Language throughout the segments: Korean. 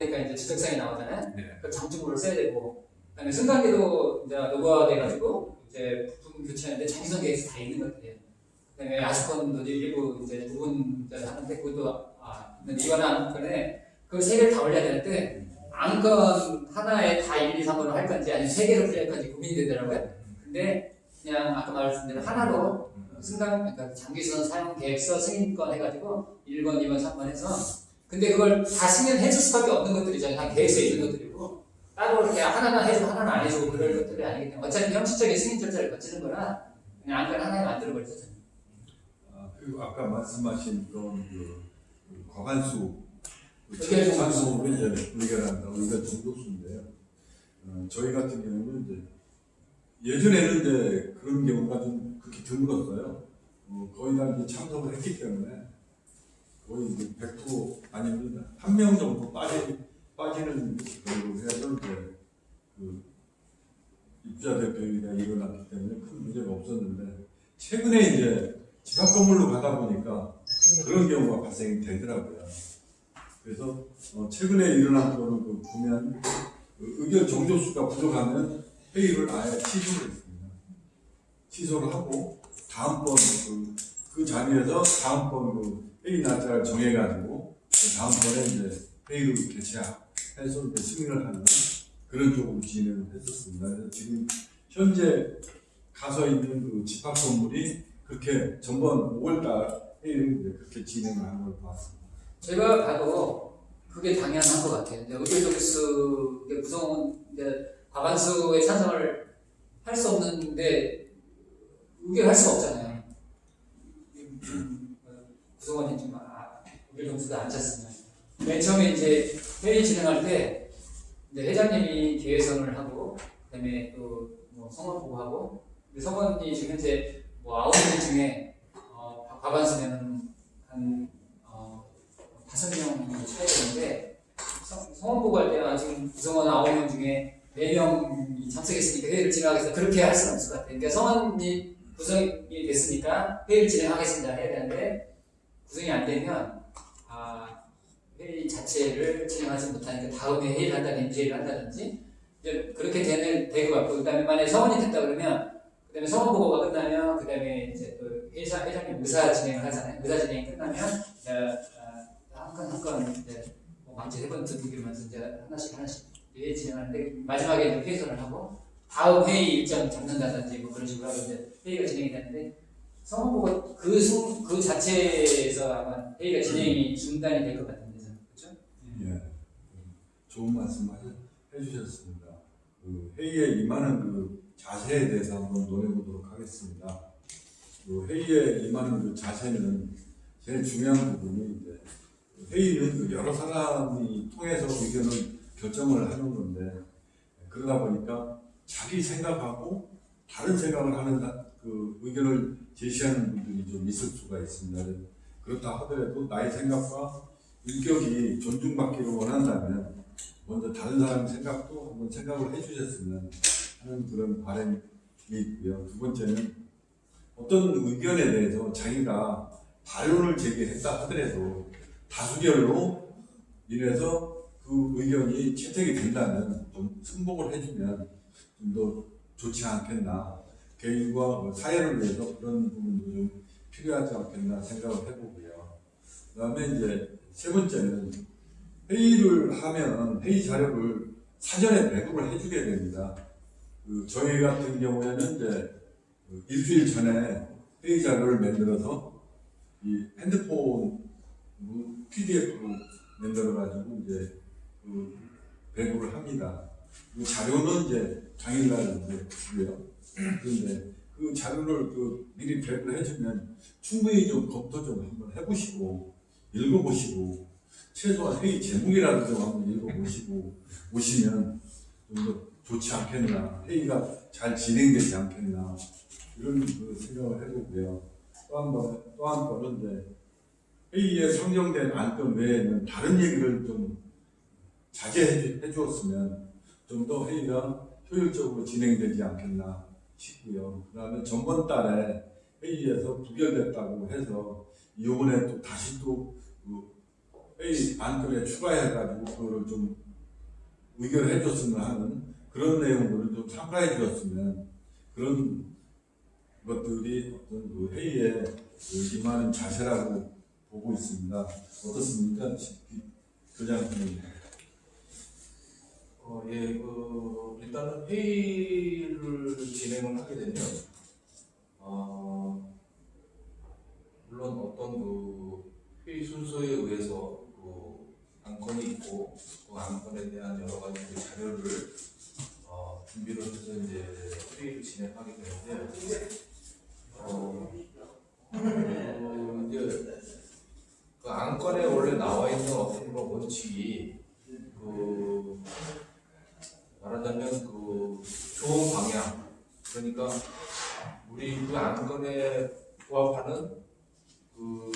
되니까 이제 지적사항이 나오잖아요. 네. 그 장중으로 써야 되고, 그다음에 승강기도 이제 노후화돼가지고 이제 부품 교체하는데 정기성 계획서 다 있는 것들이에요. 그다음에 아스콘도 일부 이제 부분 하는데 그것도 아, 이거는 안건에 그 세 개를 다 올려야 되는데 안건 하나에 다 1, 2, 3번을 할 건지 아니면 세 개로 풀릴 건지 고민이 되더라고요. 근데 그냥 아까 말씀드린 하나로 승강 그러니까 장기선 사용 계획서 승인권 해가지고 1번, 2번, 3번 해서 근데 그걸 다 승인해 줄 수밖에 없는 것들이잖아요. 다 계획서에 있는 것들이고 따로 이렇게 하나는 해주고 하나는 안 해주고 그럴 것들이 아니기 때문에 어차피 형식적인 승인 절차를 거치는 거라 그냥 안건 하나에 만들어 버리죠. 아, 그리고 아까 말씀하신 그런 그, 그 과반수 그 의견 의결한다 의견 정도수인데요. 어, 저희 같은 경우는 이제 예전에는 이제 그런 경우가 좀 그렇게 드물었어요. 어, 거의 다 이제 참석을 했기 때문에 거의 이제 100% 아니면 한 명 정도 빠지 빠지는 걸로 해서 이제 그 입주자 대표가 일어났기 때문에 큰 문제가 없었는데 최근에 이제 집합 건물로 가다 보니까 그런 경우가 발생이 되더라고요. 그래서 어, 최근에 일어난 거를 그 보면 그 의견 정조수가 부족하면 회의를 아예 취소를 했습니다. 취소를 하고 다음번 그, 그 자리에서 다음번 그 회의 날짜를 정해가지고 그 다음번에 이제 회의를 개최해서 이제 승인을 하는 그런 쪽으로 진행을 했었습니다. 그래서 지금 현재 가서 있는 그 집합 건물이 그렇게 전번 5월달 회의를 그렇게 진행을 하는 걸 봤습니다. 제가 봐도 그게 당연한 것 같아요. 이제 구성원 과반수의 찬성을 할 수 없는데 의결할 수 없잖아요. 음, 구성원이 좀 아, 의결정수가 앉았으면 맨 처음에 이제 회의 진행할 때 이제 회장님이 계획선을 하고 그다음에 또뭐 성원 보고하고 근데 성원이 지금 현재 뭐 아홉 명 중에 어, 과반수면은 한 어, 다섯 명이 차야 되는데 성- 성원 보고할 때는 지금 구성원 아홉 명 중에 네 명이 참석했으니까 회의를 진행하겠다 그렇게 할 수는 없을 것 같아요. 그러니까 성원이 구성이 됐으니까 회의를 진행하겠습니다 해야 되는데 구성이 안 되면 아, 회의 자체를 진행하지 못하니까 다음에 회의를 한다든지 회의를 한다든지 이제 그렇게 되는 될것 같고 그 다음에 만약에 성원이 됐다 그러면 그 다음에 성원 보고가 끝나면 그 다음에 이제 또 회사 회장님 의사 진행을 하잖아요. 의사 진행이 끝나면 이제 한건 한건 이제 뭐 망치 세번 두들기면서 이제 하나씩 하나씩 회의 진행하는데 마지막에 회의선을 하고 다음 회의 일정 잡는다든지 뭐 그런 식으로 이제 회의가 진행이 되는데 성원 보고 그, 순, 그 자체에서 아마 회의가 진행이 중단이 될 것 같은데 그렇죠? 예, 좋은 말씀 해- 해주셨습니다. 그 회의에 임하는 그 자세에 대해서 한번 논해보도록 하겠습니다. 그 회의에 임하는 그 자세는 제일 중요한 이제 회의는 그 여러 사람이 통해서 의견을 결정을 하는 건데 그러다 보니까 자기 생각하고 다른 생각을 하는 사- 그 의견을 제시하는 분들이 좀 있을 수가 있습니다. 그렇다 하더라도 나의 생각과 인격이 존중받기를 원한다면 먼저 다른 사람 생각도 한번 생각을 해주셨으면 하는 그런 바람이 있고요. 두 번째는 어떤 의견에 대해서 자기가 반론을 제기했다 하더라도 다수결로 인해서 그 의견이 채택이 된다면 좀 승복을 해주면 좀 더 좋지 않겠나. 개인과 뭐 사회를 위해서 그런 부분도 좀 필요하지 않겠나 생각을 해보고요. 그 다음에 이제 세 번째는 회의를 하면 회의 자료를 사전에 배급을 해주게 됩니다. 그 저희 같은 경우에는 이제 그 일주일 전에 회의 자료를 만들어서 이 핸드폰 PDF로 만들어 가지고 이제 그 배급을 합니다. 그 자료는 이제 당일날 주고요. 그런데 그 자료를 그 미리 배급을 해주면 충분히 좀 검토 좀 한번 해보시고 읽어보시고 최소한 회의 제목이라도 좀 한번 읽어보시고 오시면 좀 더 좋지 않겠나 회의가 잘 진행되지 않겠나 이런 그 생각을 해보고요. 또 한 번, 또 한 번은 이제 회의에 상정된 안건 외에는 다른 얘기를 좀 자제해 주- 주었으면 좀 더 회의가 효율적으로 진행되지 않겠나 싶고요. 그 다음에 전번 달에 회의에서 부결됐다고 해서 이번에 또 다시 또그 회의 안건에 추가해가지고 그거를 좀 의견을 해줬으면 하는 그런 내용들을 좀 참가해 주었으면 그런 것들이 어떤 그 회의에 그 임하는 자세라고 보고 있습니다. 어떻습니까? 교장님. 어, 예, 그, 일단은 회의를 진행을 하게 되면, 어, 물론 어떤 그 회의 순서에 의해서 그 안건이 있고, 그 안건에 대한 여러 가지 그 자료를 어, 준비를 해서 이제 회의를 진행하게 되는데, 어, 그 이제 그 안건에 원래 나와 있는 어떤 원칙이 그 말하자면 그 좋은 방향 그러니까 우리 그 안건에 부합하는 그,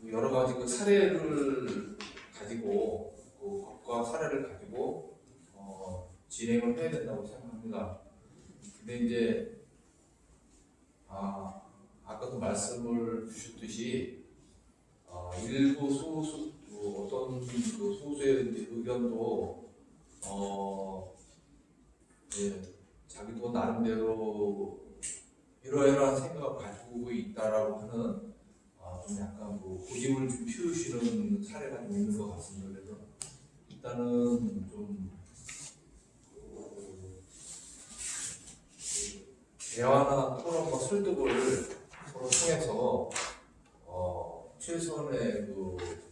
그 여러 가지 그 사례를 가지고 그 법과 사례를 가지고 어, 진행을 해야 된다고 생각합니다. 근데 이제 아 아까도 말씀을 주셨듯이 어, 일부 소수 그 어떤 그 소수의 의견도 어 예, 자기도 나름대로 이러이러한 생각을 가지고 있다라고 하는 어, 좀 약간 그 고집을 좀 피우시는 사례가 좀 있는 것 같습니다. 그래서 일단은 좀 그, 그 대화나 토론과 설득을 서로 통해서 어, 최소한의 그, 그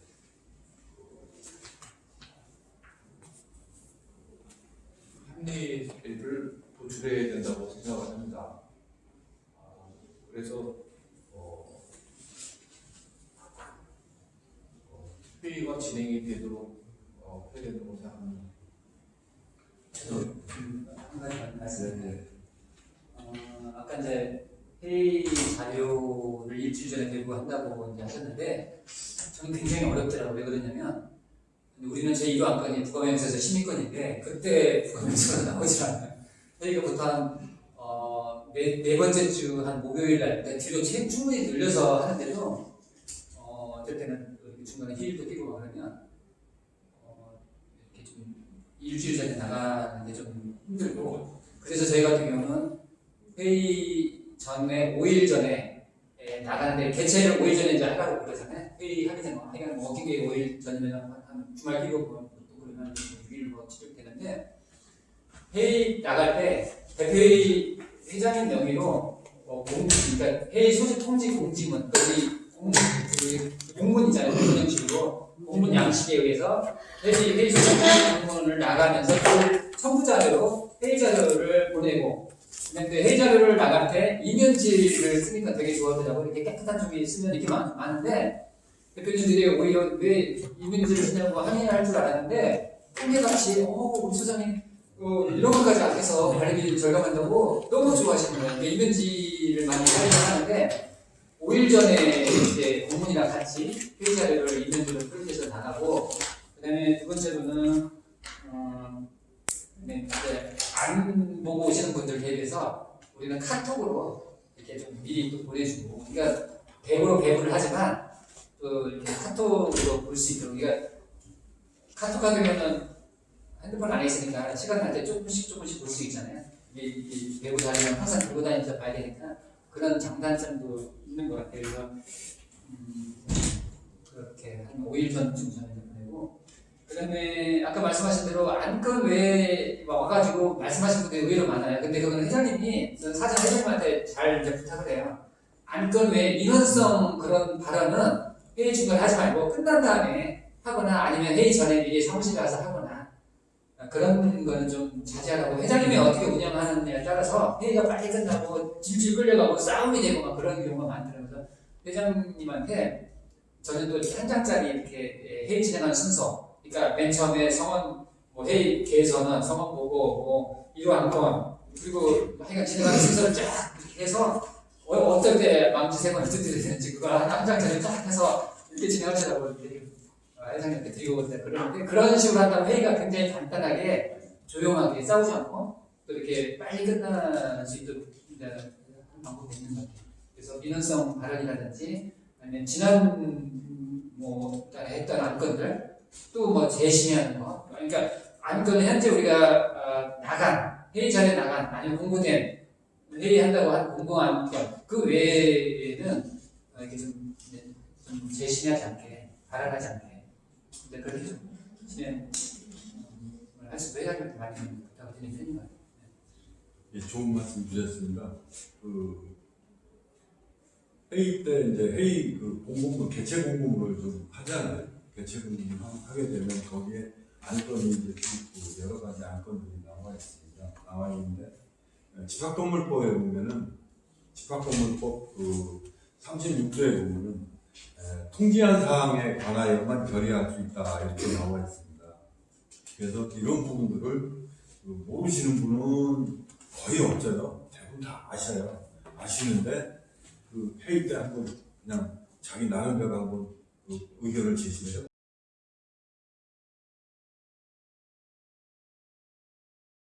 합리를 도출해야 된다고 생각을 합니다. 아, 그래서 어, 어, 회의가 진행이 되도록 어, 해야 된다고 생각합니다. 한 가지 말씀. 어, 아까 이제 회의 자료를 일주일 전에 들고 한다고 이제 하셨는데 저는 굉장히 어렵더라고요. 왜 그러냐면 우리는 제1호 안건이 부검행사에서 심의권인데 그때 부검행사가 나오질 않아요. 회의가 보통 한 어, 네, 네 번째 주 한 목요일 날 그러니까 뒤로 채- 충분히 늘려서 하는데도 어, 어떨 때는 중간에 휴일도 끼고 막 그러면 어, 이렇게 좀 일주일 전에 나가는 게 좀 힘들고 그래서 저희 같은 경우는 회의 전에 5일 전에 예, 나가는데 개최를 5일 전에 이제 하라고 그러잖아요. 회의 하기 전에 하여간 working day 5일 전이면 주말 끼고 뭐, 또 그러면 6일 뭐 지속되는데 회의 나갈 때 대표회의 회장인 명의로 어, 공, 그러니까 회의 소집 통지 공지문 거기 공, 그 공문이잖아요. 그런 형식으로 공문 양식에 의해서 회의 회의 소집 통지 공문을 나가면서 그 첨부 자료로 회의 자료를 보내고 근데 회의 자료를 나갈 때 이면지를 쓰니까 되게 좋아하더라고 이렇게 깨끗한 쪽이 쓰면 이렇게 많, 많은데 대표님들이 오히려 왜 이면지를 쓰냐고 항의할 줄 알았는데 한개같이 어 우리 소장님 어, 이런 것까지 안 해서 관리비 절감한다고 너무 좋아하시는 거예요. 이면지를 많이 사용하는데 5일 전에 이제 공문이랑 같이 회의 자료를 이면지로 프린트해서 나가고 그 다음에 두 번째로는 어, 네, 이제 안 보고 오시는 분들 대비해서 우리는 카톡으로 이렇게 좀 미리 또 보내주고 그러니까 배부로 배부를 하지만 또 카톡으로 볼 수 있도록 그러니까 카톡 하면은 핸드폰 안에 있으니까 시간 날 때 조금씩 조금씩 볼 수 있잖아요. 이게 배우 다니면 항상 들고 다니면서 봐야 되니까 그런 장단점도 있는 것 같아요. 그래서 음, 그렇게 한 5일 전쯤 전에 보내고 그다음에 아까 말씀하신 대로 안건 외에 와가지고 말씀하신 분들이 의외로 많아요. 근데 그거는 회장님이 사전 회장님한테 잘 이제 부탁을 해요. 안건 외에 민원성 그런 발언은 회의 중간에 하지 말고 끝난 다음에 하거나 아니면 회의 전에 미리 사무실에 가서 하거나 그런 거는 좀 자제하라고 회장님이 어떻게 운영하느냐에 따라서 회의가 빨리 끝나고 질질 끌려가고 싸움이 되고 막 그런 경우가 많더라고요. 회장님한테 저는 또 한 장짜리 이렇게 회의 진행하는 순서 그러니까 맨 처음에 성원 뭐 회의 개선은 성원 보고 뭐 이러한 건 그리고 하여간 진행하는 순서를 쫙 이렇게 해서 어, 어떨 때 망치 세 번을 두드려야 되는지 그걸 한 장짜리 쫙 해서 이렇게 진행하시라고 이렇게 어, 회장님한테 드리고 있는데 그러는데 그런 식으로 한다면 회의가 굉장히 간단하게 조용하게 싸우지 않고 또 이렇게 빨리 끝날 수 있도록 방법이 있는 것 같아요. 그래서 민원성 발언이라든지 아니면 지난 음, 뭐 했던 안건들 또 뭐 재심의하는 거 그러니까 안건 현재 우리가 어, 나간 회의 전에 나간 아니면 공고된 회의한다고 한 공고 안건 그 외에는 어, 이렇게 좀, 좀 재심의하지 않게 발언하지 않게 근데 그렇게 좀 진행을 할 수도 해야겠다 많이 부탁을 드리는 편인 것 같아요. 예, 좋은 말씀 주셨습니다. 그 회의 때 이제 회의 그 공고문 개최 공고문을 좀 하잖아요. 공고문 하- 하게 되면 거기에 안건이 이제 있고 여러 가지 안건들이 나와 있습니다. 나와 있는데 예, 집합건물법에 보면은 집합건물법 그 36조에 보면은 에, 통지한 사항에 관하여만 결의할 수 있다 이렇게 나와 있습니다. 그래서 이런 부분들을 그 모르시는 분은 거의 없어요. 대부분 다 아셔요. 아시는데 그 회의 때 한번 그냥 자기 나름대로 한번 그 의견을 제시해요.